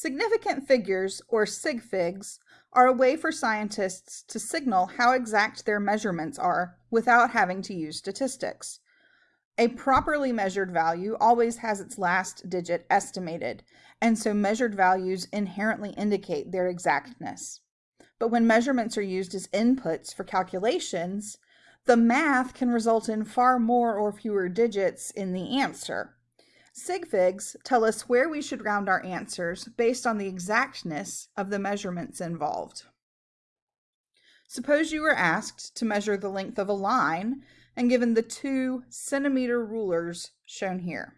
Significant figures, or sig figs, are a way for scientists to signal how exact their measurements are without having to use statistics. A properly measured value always has its last digit estimated, and so measured values inherently indicate their exactness. But when measurements are used as inputs for calculations, the math can result in far more or fewer digits in the answer. Sig figs tell us where we should round our answers based on the exactness of the measurements involved. Suppose you were asked to measure the length of a line and given the two centimeter rulers shown here.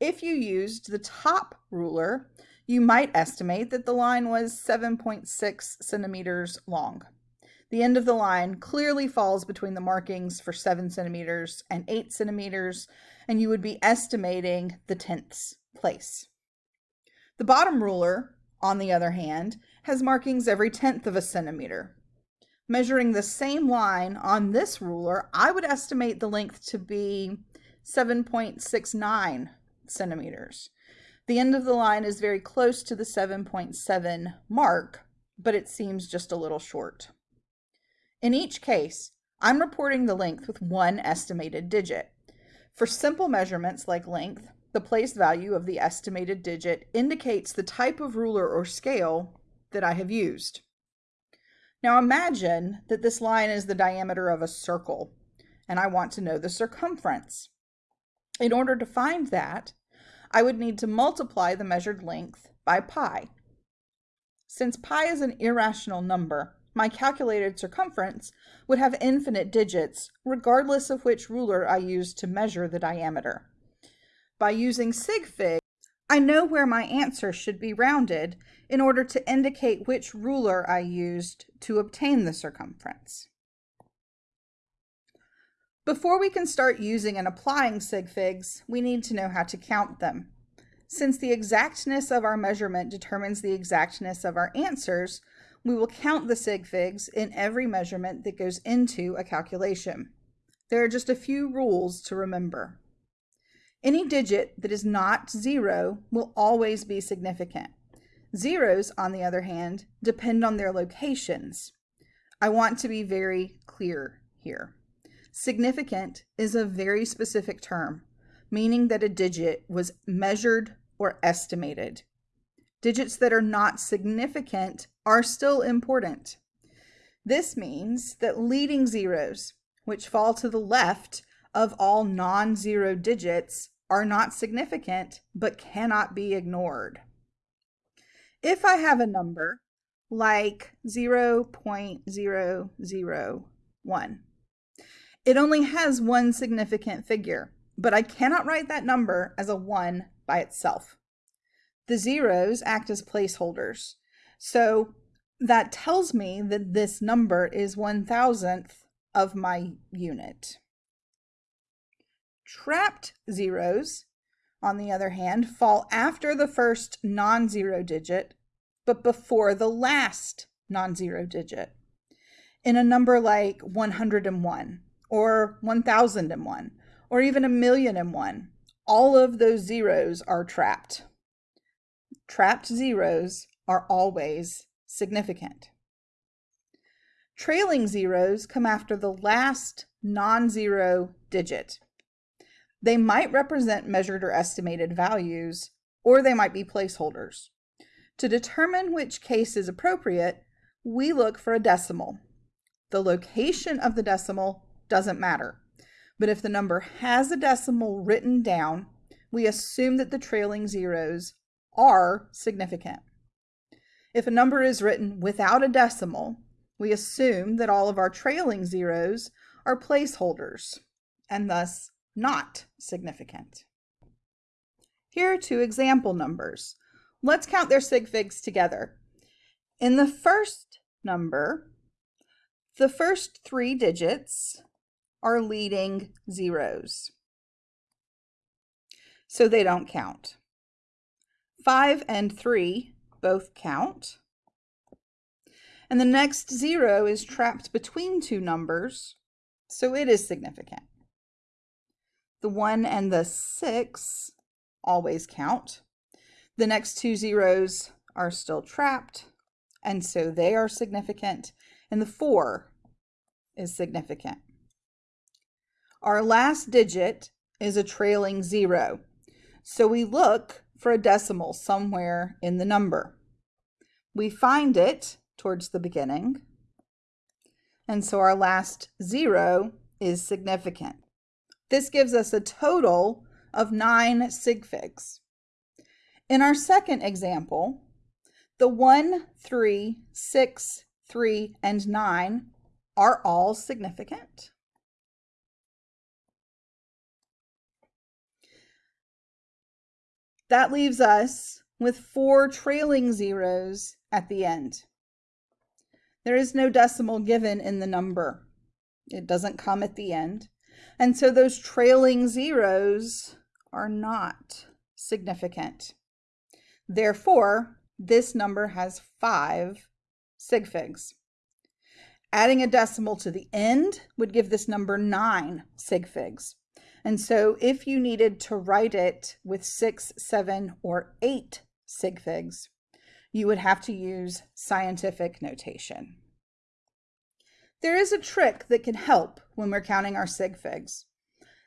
If you used the top ruler, you might estimate that the line was 7.6 centimeters long. The end of the line clearly falls between the markings for 7 centimeters and 8 centimeters, and you would be estimating the tenths place. The bottom ruler, on the other hand, has markings every tenth of a centimeter. Measuring the same line on this ruler, I would estimate the length to be 7.69 centimeters. The end of the line is very close to the 7.7 mark, but it seems just a little short. In each case, I'm reporting the length with one estimated digit. For simple measurements like length, the place value of the estimated digit indicates the type of ruler or scale that I have used. Now imagine that this line is the diameter of a circle, and I want to know the circumference. In order to find that, I would need to multiply the measured length by pi. Since pi is an irrational number, my calculated circumference would have infinite digits, regardless of which ruler I used to measure the diameter. By using sig fig, I know where my answer should be rounded in order to indicate which ruler I used to obtain the circumference. Before we can start using and applying sig figs, we need to know how to count them. Since the exactness of our measurement determines the exactness of our answers, we will count the sig figs in every measurement that goes into a calculation. There are just a few rules to remember. Any digit that is not zero will always be significant. Zeros, on the other hand, depend on their locations. I want to be very clear here. Significant is a very specific term, meaning that a digit was measured or estimated. Digits that are not significant are still important. This means that leading zeros, which fall to the left of all non-zero digits, are not significant but cannot be ignored. If I have a number like 0.001, it only has one significant figure, but I cannot write that number as a 1 by itself. The zeros act as placeholders. So that tells me that this number is one thousandth of my unit. Trapped zeros, on the other hand, fall after the first non-zero digit, but before the last non-zero digit. In a number like 101 or 1001 or even a million and one, all of those zeros are trapped trapped zeros are always significant. Trailing zeros come after the last non-zero digit. They might represent measured or estimated values, or they might be placeholders. To determine which case is appropriate, we look for a decimal. The location of the decimal doesn't matter, but if the number has a decimal written down, we assume that the trailing zeros are significant. If a number is written without a decimal, we assume that all of our trailing zeros are placeholders and thus not significant. Here are two example numbers. Let's count their sig figs together. In the first number, the first three digits are leading zeros, so they don't count. 5 and 3 both count. And the next 0 is trapped between two numbers, so it is significant. The 1 and the 6 always count. The next two zeros are still trapped, and so they are significant, and the 4 is significant. Our last digit is a trailing zero, so we look for a decimal somewhere in the number. We find it towards the beginning, and so our last zero is significant. This gives us a total of nine sig figs. In our second example, the 1, 3, 6, 3, and 9 are all significant. That leaves us with four trailing zeros at the end. There is no decimal given in the number. It doesn't come at the end. And so those trailing zeros are not significant. Therefore, this number has five sig figs. Adding a decimal to the end would give this number nine sig figs. And so if you needed to write it with six, seven, or eight sig figs, you would have to use scientific notation. There is a trick that can help when we're counting our sig figs.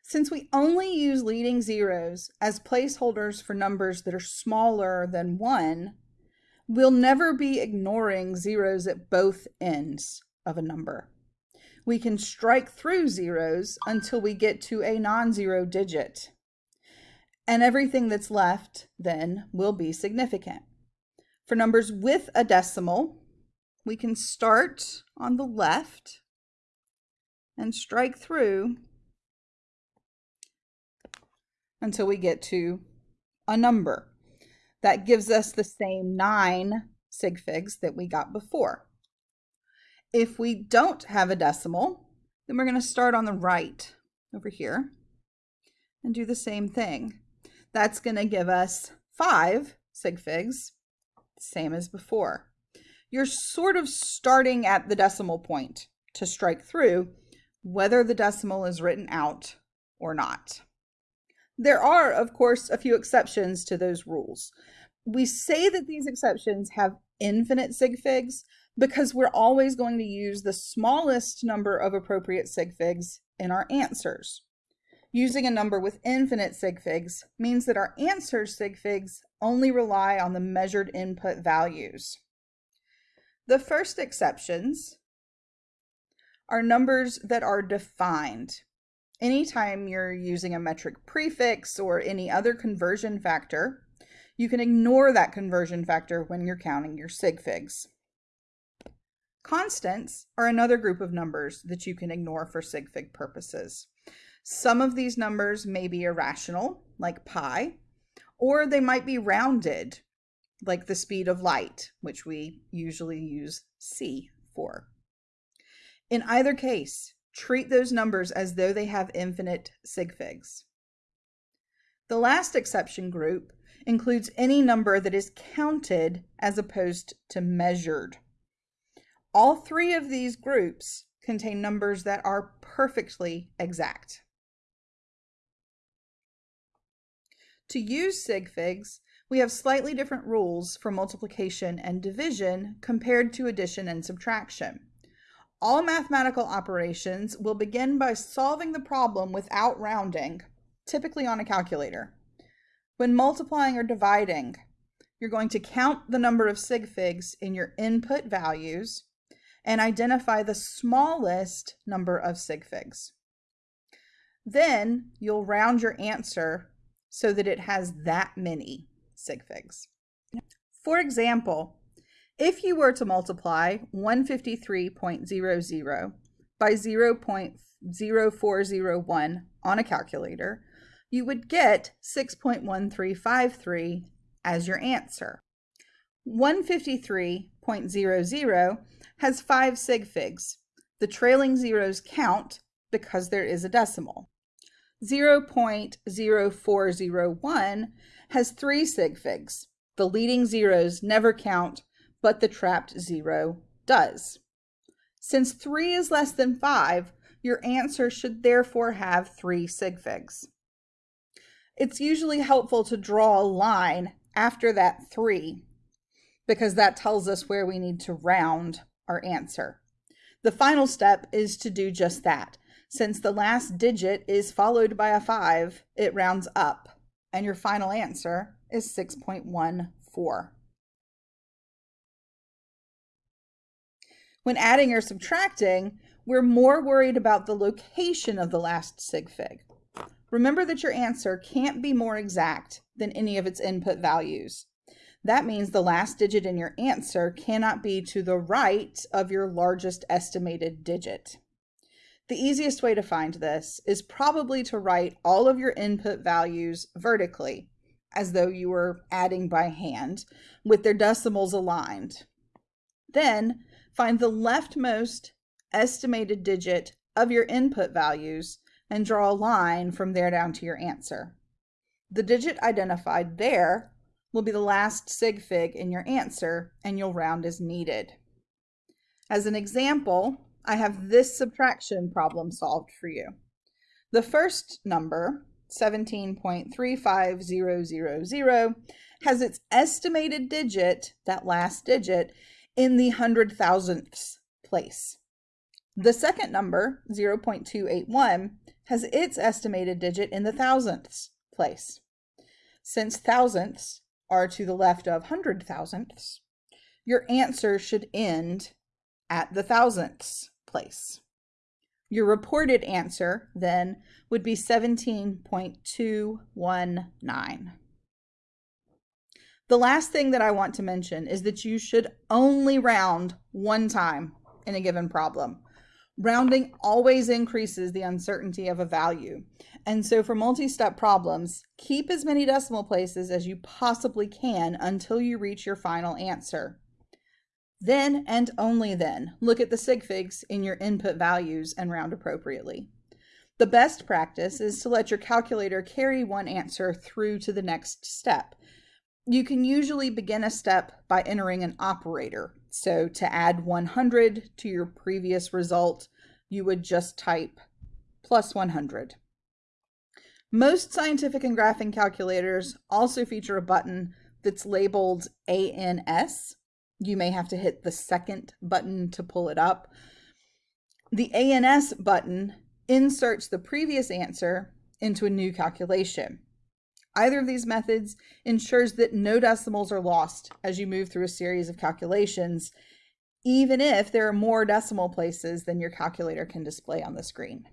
Since we only use leading zeros as placeholders for numbers that are smaller than 1, we'll never be ignoring zeros at both ends of a number we can strike through zeros until we get to a non-zero digit. And everything that's left then will be significant. For numbers with a decimal, we can start on the left and strike through until we get to a number. That gives us the same nine sig figs that we got before. If we don't have a decimal, then we're going to start on the right over here and do the same thing. That's going to give us five sig figs, same as before. You're sort of starting at the decimal point to strike through, whether the decimal is written out or not. There are, of course, a few exceptions to those rules. We say that these exceptions have infinite sig figs because we're always going to use the smallest number of appropriate sig figs in our answers. Using a number with infinite sig figs means that our answer sig figs only rely on the measured input values. The first exceptions are numbers that are defined. Anytime you're using a metric prefix or any other conversion factor, you can ignore that conversion factor when you're counting your sig figs. Constants are another group of numbers that you can ignore for sig fig purposes. Some of these numbers may be irrational, like pi, or they might be rounded, like the speed of light, which we usually use c for. In either case, treat those numbers as though they have infinite sig figs. The last exception group includes any number that is counted as opposed to measured. All three of these groups contain numbers that are perfectly exact. To use sig figs, we have slightly different rules for multiplication and division compared to addition and subtraction. All mathematical operations will begin by solving the problem without rounding, typically on a calculator. When multiplying or dividing, you're going to count the number of sig figs in your input values and identify the smallest number of sig figs. Then you'll round your answer so that it has that many sig figs. For example, if you were to multiply 153.00 by 0.0401 on a calculator, you would get 6.1353 as your answer. 153.00 has five sig figs. The trailing zeros count because there is a decimal. 0.0401 has three sig figs. The leading zeros never count, but the trapped zero does. Since 3 is less than 5, your answer should therefore have three sig figs. It's usually helpful to draw a line after that 3 because that tells us where we need to round our answer. The final step is to do just that. Since the last digit is followed by a 5, it rounds up, and your final answer is 6.14. When adding or subtracting, we're more worried about the location of the last sig fig. Remember that your answer can't be more exact than any of its input values. That means the last digit in your answer cannot be to the right of your largest estimated digit. The easiest way to find this is probably to write all of your input values vertically, as though you were adding by hand, with their decimals aligned. Then find the leftmost estimated digit of your input values and draw a line from there down to your answer. The digit identified there will be the last sig fig in your answer and you'll round as needed. As an example, I have this subtraction problem solved for you. The first number, 17.35000, has its estimated digit, that last digit, in the hundred thousandths place. The second number, 0.281, has its estimated digit in the thousandths place. Since thousandths are to the left of hundred thousandths, your answer should end at the thousandths place. Your reported answer then would be 17.219. The last thing that I want to mention is that you should only round one time in a given problem. Rounding always increases the uncertainty of a value. And so for multi-step problems, keep as many decimal places as you possibly can until you reach your final answer. Then and only then, look at the sig figs in your input values and round appropriately. The best practice is to let your calculator carry one answer through to the next step. You can usually begin a step by entering an operator. So to add 100 to your previous result, you would just type plus 100. Most scientific and graphing calculators also feature a button that's labeled ANS. You may have to hit the second button to pull it up. The ANS button inserts the previous answer into a new calculation. Either of these methods ensures that no decimals are lost as you move through a series of calculations, even if there are more decimal places than your calculator can display on the screen.